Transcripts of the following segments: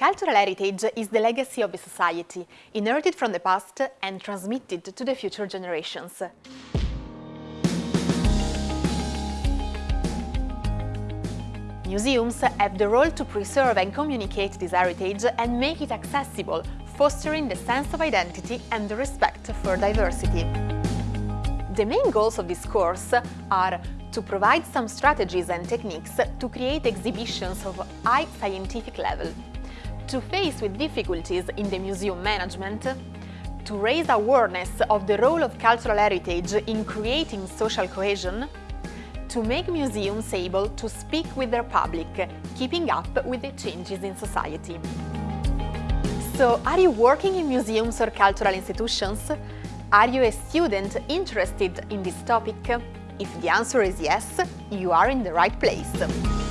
Cultural heritage is the legacy of a society, inherited from the past and transmitted to the future generations. Museums have the role to preserve and communicate this heritage and make it accessible, fostering the sense of identity and the respect for diversity. The main goals of this course are to provide some strategies and techniques to create exhibitions of high scientific level, to face with difficulties in the museum management, to raise awareness of the role of cultural heritage in creating social cohesion, to make museums able to speak with their public, keeping up with the changes in society. So, are you working in museums or cultural institutions? Are you a student interested in this topic? If the answer is yes, you are in the right place.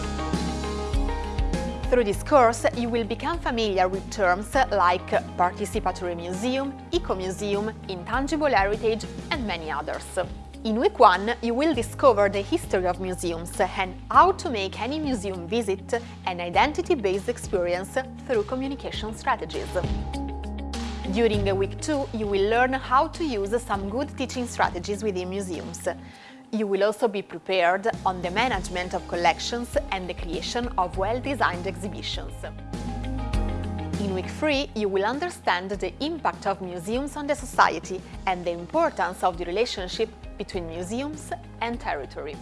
Through this course, you will become familiar with terms like participatory museum, eco-museum, intangible heritage and many others. In week one, you will discover the history of museums and how to make any museum visit an identity-based experience through communication strategies. During week two, you will learn how to use some good teaching strategies within museums. You will also be prepared on the management of collections and the creation of well-designed exhibitions. In week 3, you will understand the impact of museums on the society and the importance of the relationship between museums and territory.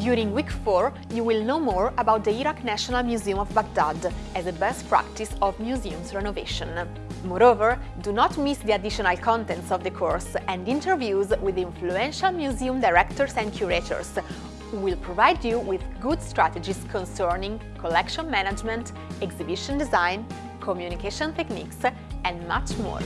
During week 4, you will know more about the Iraq National Museum of Baghdad as a best practice of museums renovation. Moreover, do not miss the additional contents of the course and interviews with influential museum directors and curators who will provide you with good strategies concerning collection management, exhibition design, communication techniques and much more.